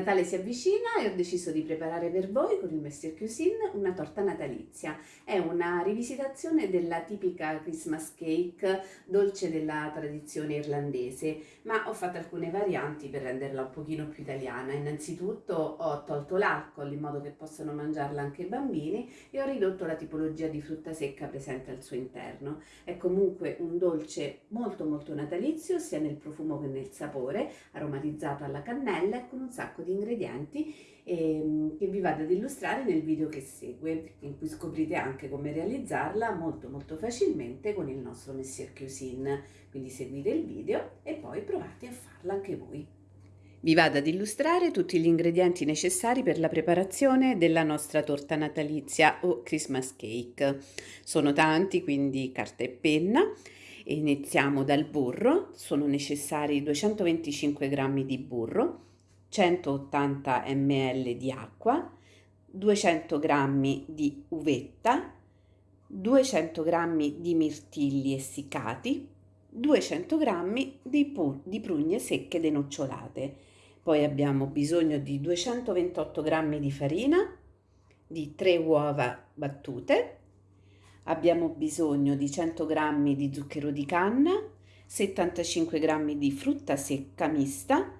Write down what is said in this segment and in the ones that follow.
Natale si avvicina e ho deciso di preparare per voi con il Messier Cuisine una torta natalizia. È una rivisitazione della tipica Christmas cake, dolce della tradizione irlandese, ma ho fatto alcune varianti per renderla un pochino più italiana. Innanzitutto ho tolto l'alcol in modo che possano mangiarla anche i bambini e ho ridotto la tipologia di frutta secca presente al suo interno. È comunque un dolce molto molto natalizio sia nel profumo che nel sapore, aromatizzato alla cannella e con un sacco sacco di ingredienti ehm, che vi vado ad illustrare nel video che segue, in cui scoprirete anche come realizzarla molto molto facilmente con il nostro Messier Cuisine. Quindi seguite il video e poi provate a farla anche voi. Vi vado ad illustrare tutti gli ingredienti necessari per la preparazione della nostra torta natalizia o Christmas cake. Sono tanti, quindi carta e penna. Iniziamo dal burro, sono necessari 225 g di burro, 180 ml di acqua, 200 g di uvetta, 200 g di mirtilli essiccati, 200 g di, di prugne secche denocciolate. Poi abbiamo bisogno di 228 g di farina, di 3 uova battute, abbiamo bisogno di 100 g di zucchero di canna, 75 g di frutta secca mista,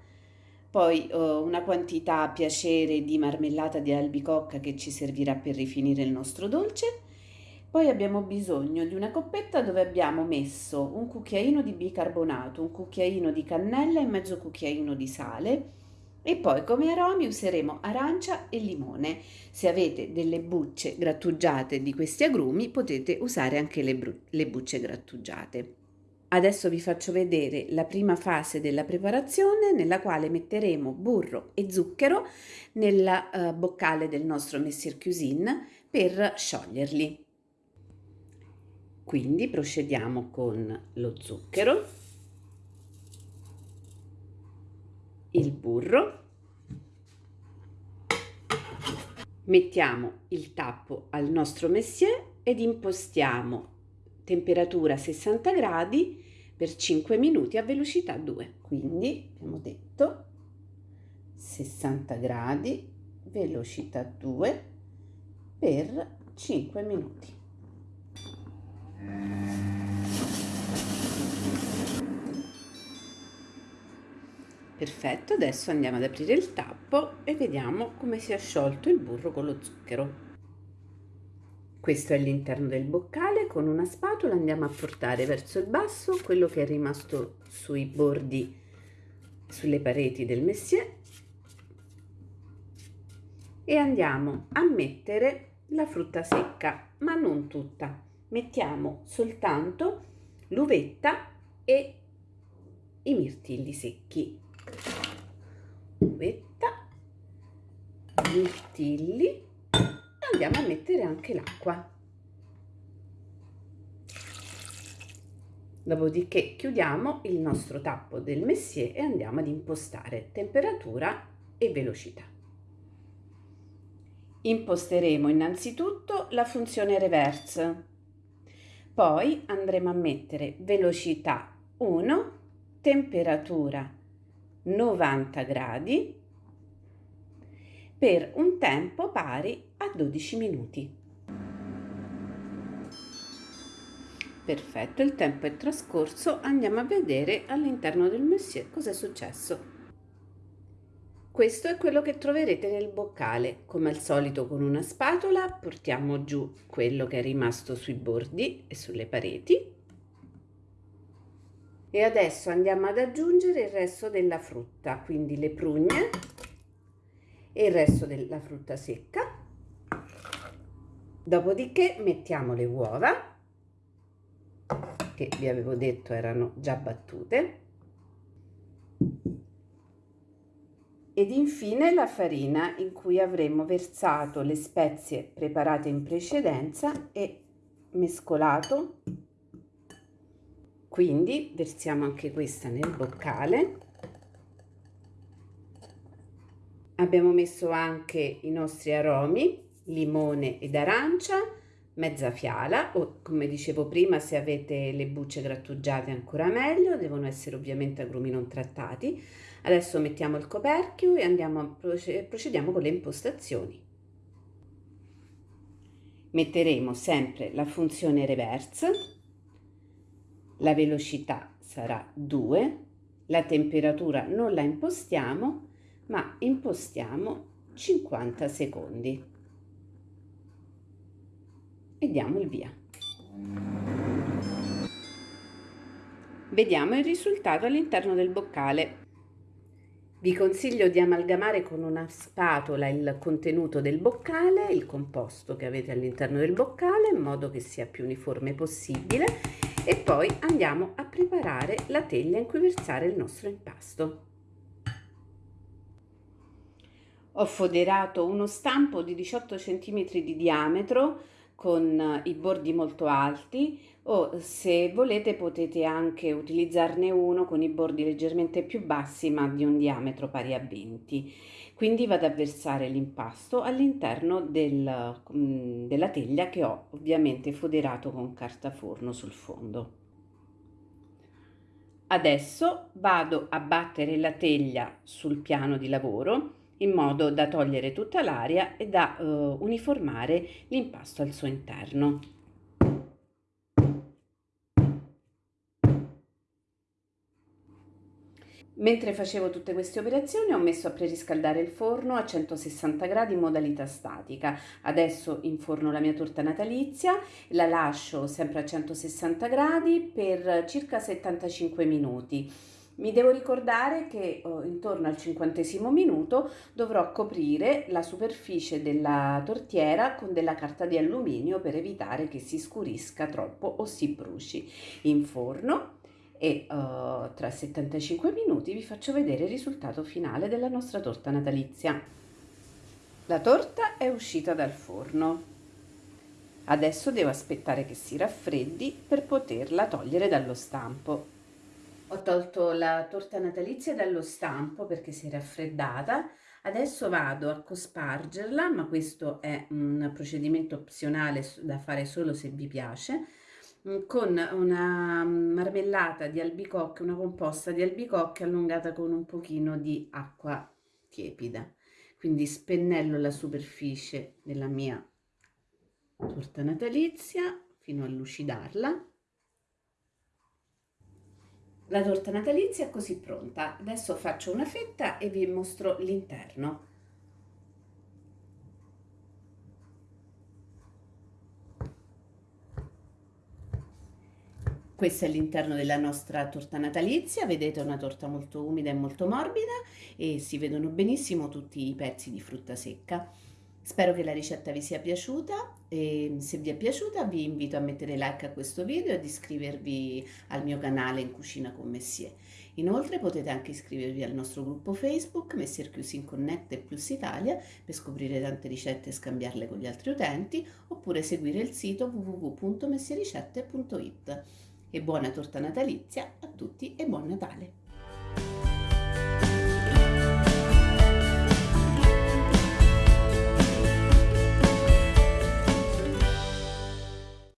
poi uh, una quantità a piacere di marmellata di albicocca che ci servirà per rifinire il nostro dolce. Poi abbiamo bisogno di una coppetta dove abbiamo messo un cucchiaino di bicarbonato, un cucchiaino di cannella e mezzo cucchiaino di sale. E poi come aromi useremo arancia e limone. Se avete delle bucce grattugiate di questi agrumi potete usare anche le, le bucce grattugiate. Adesso vi faccio vedere la prima fase della preparazione nella quale metteremo burro e zucchero nella uh, boccale del nostro Messier Cuisine per scioglierli. Quindi procediamo con lo zucchero, il burro, mettiamo il tappo al nostro Messier ed impostiamo temperatura 60 gradi per 5 minuti a velocità 2 quindi abbiamo detto 60 gradi velocità 2 per 5 minuti. Perfetto adesso andiamo ad aprire il tappo e vediamo come si è sciolto il burro con lo zucchero questo è l'interno del boccale, con una spatola andiamo a portare verso il basso quello che è rimasto sui bordi, sulle pareti del messier e andiamo a mettere la frutta secca, ma non tutta. Mettiamo soltanto l'uvetta e i mirtilli secchi. Uvetta, mirtilli andiamo a mettere anche l'acqua. Dopodiché chiudiamo il nostro tappo del messier e andiamo ad impostare temperatura e velocità. Imposteremo innanzitutto la funzione reverse, poi andremo a mettere velocità 1, temperatura 90 gradi per un tempo pari a 12 minuti. Perfetto, il tempo è trascorso, andiamo a vedere all'interno del messier cosa è successo. Questo è quello che troverete nel boccale. Come al solito con una spatola portiamo giù quello che è rimasto sui bordi e sulle pareti. E adesso andiamo ad aggiungere il resto della frutta, quindi le prugne, e il resto della frutta secca. Dopodiché mettiamo le uova, che vi avevo detto erano già battute, ed infine la farina in cui avremo versato le spezie preparate in precedenza e mescolato. Quindi versiamo anche questa nel boccale Abbiamo messo anche i nostri aromi, limone ed arancia, mezza fiala o come dicevo prima se avete le bucce grattugiate ancora meglio, devono essere ovviamente agrumi non trattati. Adesso mettiamo il coperchio e andiamo a procediamo con le impostazioni. Metteremo sempre la funzione reverse, la velocità sarà 2, la temperatura non la impostiamo ma impostiamo 50 secondi e diamo il via. Vediamo il risultato all'interno del boccale. Vi consiglio di amalgamare con una spatola il contenuto del boccale, il composto che avete all'interno del boccale, in modo che sia più uniforme possibile e poi andiamo a preparare la teglia in cui versare il nostro impasto. Ho foderato uno stampo di 18 cm di diametro con eh, i bordi molto alti. O se volete potete anche utilizzarne uno con i bordi leggermente più bassi ma di un diametro pari a 20 quindi vado a versare l'impasto all'interno del, mm, della teglia che ho ovviamente foderato con carta forno sul fondo. Adesso vado a battere la teglia sul piano di lavoro in modo da togliere tutta l'aria e da uh, uniformare l'impasto al suo interno. Mentre facevo tutte queste operazioni ho messo a preriscaldare il forno a 160 gradi in modalità statica. Adesso inforno la mia torta natalizia, la lascio sempre a 160 gradi per circa 75 minuti. Mi devo ricordare che oh, intorno al cinquantesimo minuto dovrò coprire la superficie della tortiera con della carta di alluminio per evitare che si scurisca troppo o si bruci in forno e uh, tra 75 minuti vi faccio vedere il risultato finale della nostra torta natalizia. La torta è uscita dal forno. Adesso devo aspettare che si raffreddi per poterla togliere dallo stampo. Ho tolto la torta natalizia dallo stampo perché si è raffreddata. Adesso vado a cospargerla, ma questo è un procedimento opzionale da fare solo se vi piace, mm, con una marmellata di albicocche, una composta di albicocche allungata con un pochino di acqua tiepida. Quindi spennello la superficie della mia torta natalizia fino a lucidarla la torta natalizia è così pronta. Adesso faccio una fetta e vi mostro l'interno. Questo è l'interno della nostra torta natalizia, vedete è una torta molto umida e molto morbida e si vedono benissimo tutti i pezzi di frutta secca. Spero che la ricetta vi sia piaciuta e se vi è piaciuta vi invito a mettere like a questo video e ad iscrivervi al mio canale in cucina con Messier. Inoltre potete anche iscrivervi al nostro gruppo Facebook Messier Cuisine Connect e Plus Italia per scoprire tante ricette e scambiarle con gli altri utenti oppure seguire il sito www.messiericette.it. E buona torta natalizia a tutti e buon Natale!